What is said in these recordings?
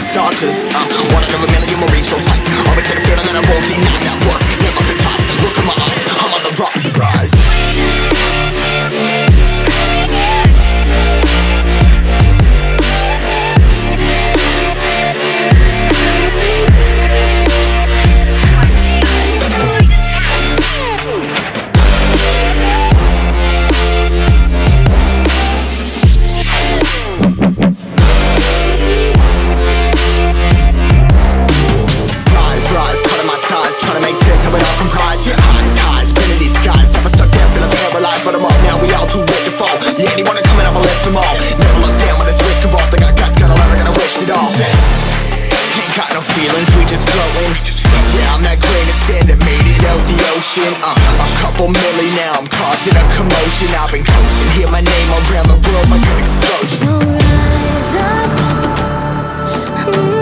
Starters. Uh. Couple milli now, I'm causing a commotion. I've been coasting, hear my name around the world like an explosion. So rise up,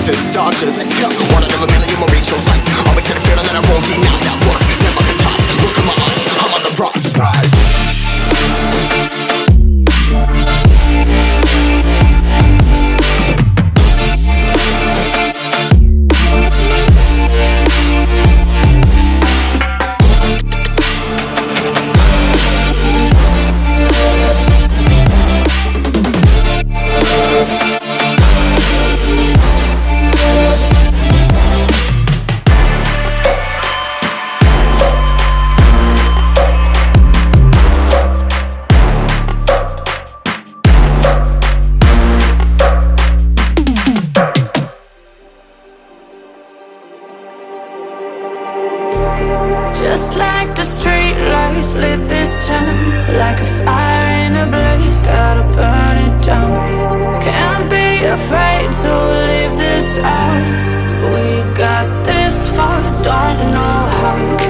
Let's go, one out of a million will reach those heights. Always had a feeling that I won't deny that work. Never toss, look in my eyes. I'm on the rocks, rise Just like the street lights lit this town Like a fire in a blaze, gotta burn it down. Can't be afraid to leave this out. We got this far, don't know how